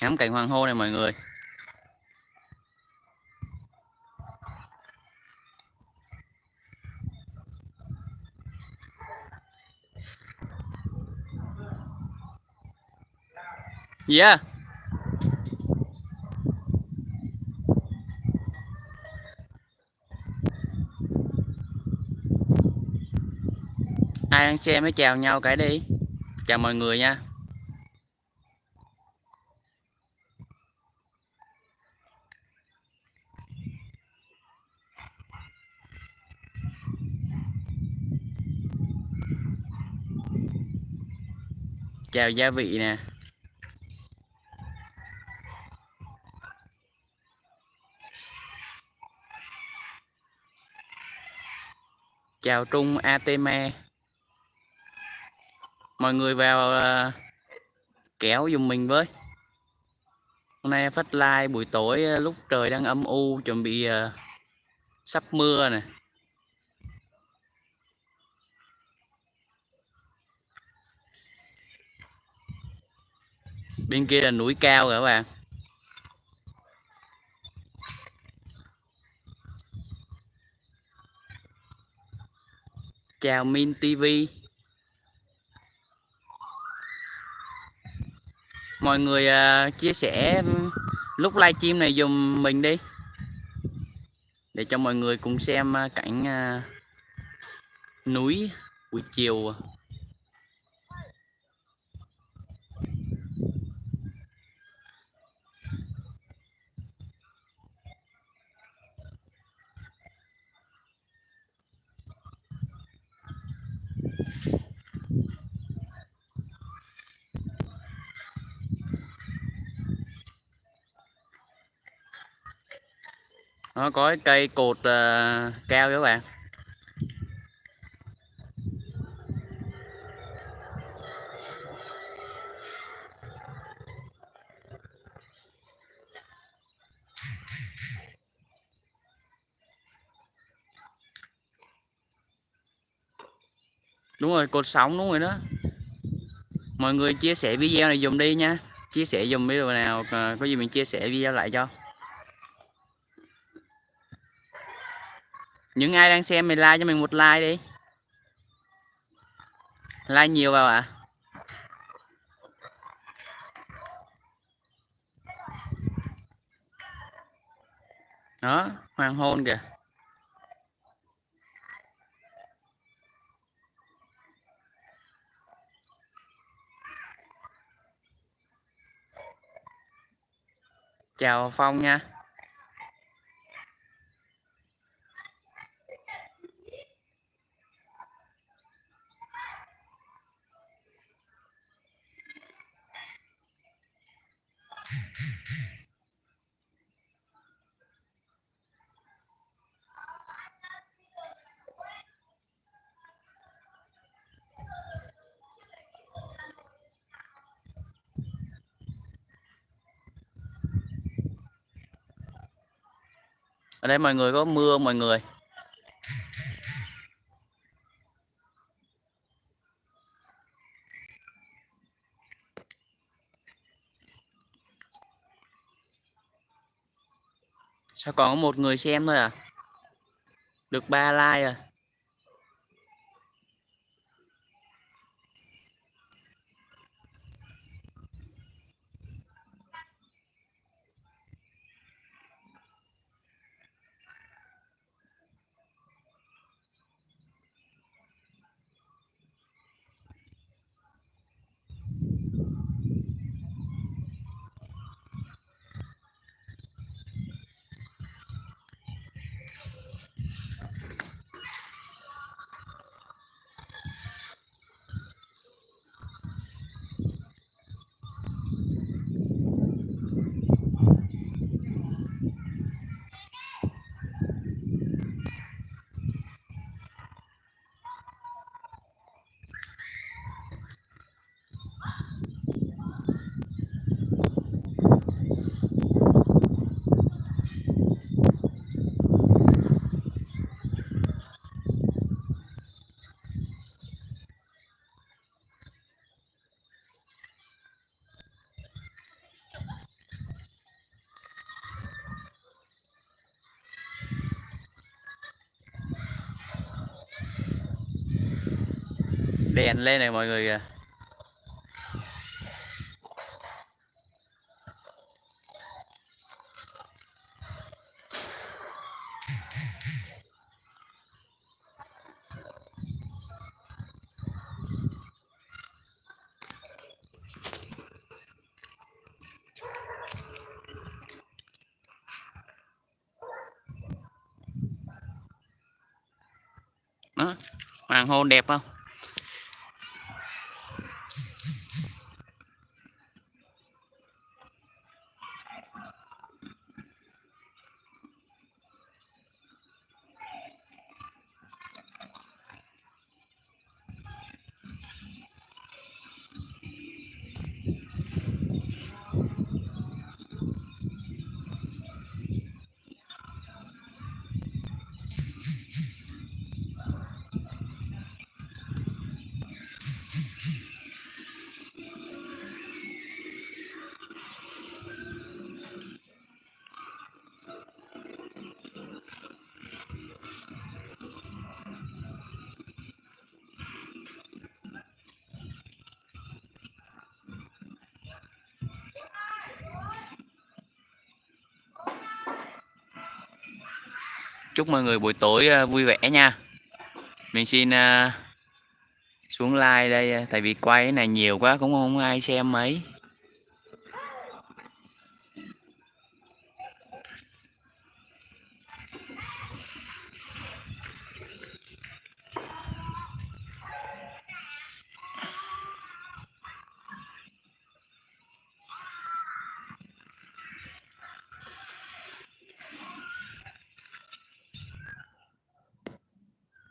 ngắm cảnh hoàng hôn này mọi người Yeah. Ai đang xem hãy chào nhau cái đi. Chào mọi người nha. Chào gia vị nè. Chào Trung Ateme. Mọi người vào uh, kéo dùng mình với. Hôm nay phát like buổi tối uh, lúc trời đang âm u chuẩn bị uh, sắp mưa nè. Bên kia là núi cao rồi các bạn. chào Min TV mọi người uh, chia sẻ lúc livestream này dùm mình đi. Để cho mọi người cùng xem uh, cảnh uh, núi buổi chiều. Nó có cái cây cột uh, cao các bạn. Đúng rồi cột sóng đúng rồi đó. Mọi người chia sẻ video này dùng đi nha. Chia sẻ dùng video nào ờ, có gì mình chia sẻ video lại cho. Những ai đang xem mình like cho mình một like đi. Like nhiều vào ạ. À. đó, hoàng hôn kìa. Chào phong nha. Ở đây mọi người có mưa mọi người? Sao còn có một người xem thôi à? Được ba like à? Đèn lên này mọi người kìa. Đó hoàng hôn đẹp không? Chúc mọi người buổi tối à, vui vẻ nha. Mình xin à, xuống like đây à, tại vì quay cái này nhiều quá, cũng không ai xem mấy.